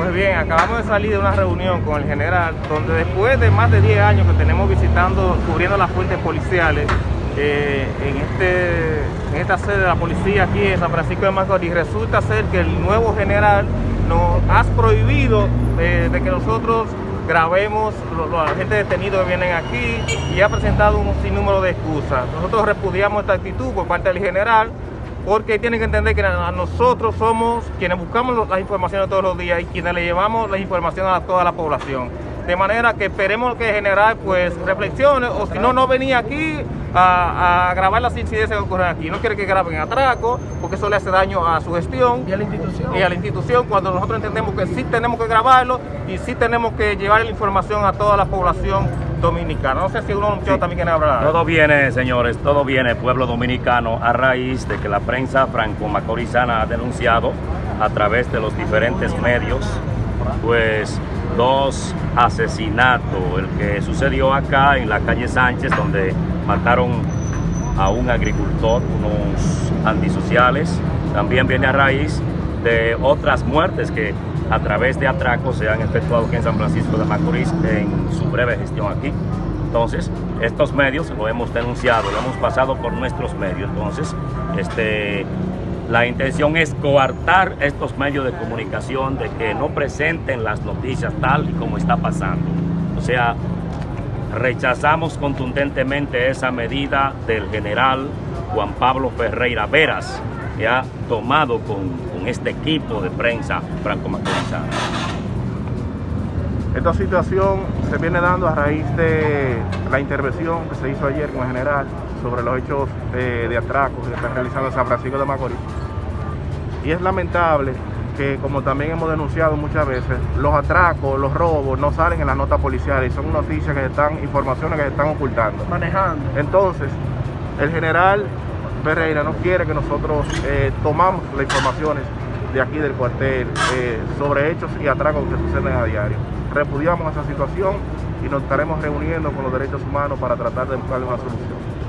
Pues bien, acabamos de salir de una reunión con el general, donde después de más de 10 años que tenemos visitando, cubriendo las fuentes policiales, eh, en, este, en esta sede de la policía aquí en San Francisco de Macorís, resulta ser que el nuevo general nos ha prohibido eh, de que nosotros grabemos a la gente detenida que vienen aquí y ha presentado un sinnúmero de excusas. Nosotros repudiamos esta actitud por parte del general, porque tienen que entender que nosotros somos quienes buscamos las informaciones todos los días y quienes le llevamos las informaciones a toda la población. De manera que esperemos que el general pues reflexione o si no, no venía aquí a, grabar las incidencias que ocurren aquí. No quiere que graben atraco porque eso le hace daño a su gestión. Y a la institución. Y a la institución cuando nosotros entendemos que sí tenemos que grabarlo y sí tenemos que llevar la información a toda la población dominicana. No sé si uno sí. también quiere hablar. Todo viene, señores, todo viene, pueblo dominicano, a raíz de que la prensa franco-macorizana ha denunciado a través de los diferentes medios, pues dos asesinatos, el que sucedió acá en la calle Sánchez, donde mataron a un agricultor, unos antisociales, también viene a raíz de otras muertes que a través de atracos se han efectuado aquí en San Francisco de Macorís en su breve gestión aquí. Entonces, estos medios lo hemos denunciado, lo hemos pasado por nuestros medios. Entonces, este, la intención es coartar estos medios de comunicación de que no presenten las noticias tal y como está pasando. O sea, rechazamos contundentemente esa medida del general Juan Pablo Ferreira Veras, que ha tomado con, con este equipo de prensa franco-macorizana. Esta situación se viene dando a raíz de la intervención que se hizo ayer con el general sobre los hechos eh, de atracos que están realizando en San Francisco de Macorís. Y es lamentable que, como también hemos denunciado muchas veces, los atracos, los robos no salen en las notas policiales y son noticias que están, informaciones que se están ocultando. Manejando. Entonces, el general Ferreira no quiere que nosotros eh, tomamos las informaciones de aquí del cuartel eh, sobre hechos y atracos que suceden a diario. Repudiamos esa situación y nos estaremos reuniendo con los derechos humanos para tratar de buscar una solución.